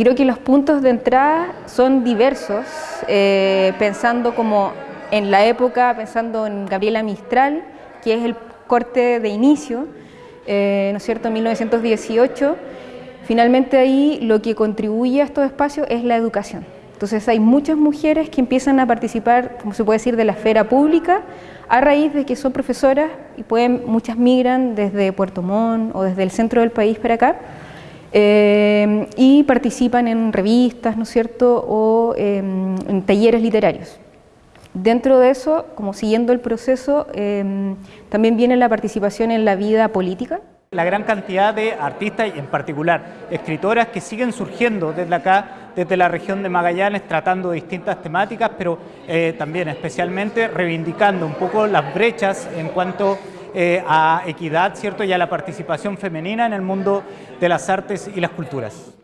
yo creo que los puntos de entrada son diversos, eh, pensando como en la época, pensando en Gabriela Mistral, que es el corte de inicio, eh, ¿no es cierto?, 1918, finalmente ahí lo que contribuye a estos espacios es la educación. Entonces hay muchas mujeres que empiezan a participar, como se puede decir, de la esfera pública a raíz de que son profesoras y pueden, muchas migran desde Puerto Montt o desde el centro del país para acá eh, y participan en revistas, ¿no es cierto?, o em, en talleres literarios. Dentro de eso, como siguiendo el proceso, em, también viene la participación en la vida política. La gran cantidad de artistas y en particular escritoras que siguen surgiendo desde acá, desde la región de Magallanes, tratando distintas temáticas, pero eh, también especialmente reivindicando un poco las brechas en cuanto eh, a equidad ¿cierto? y a la participación femenina en el mundo de las artes y las culturas.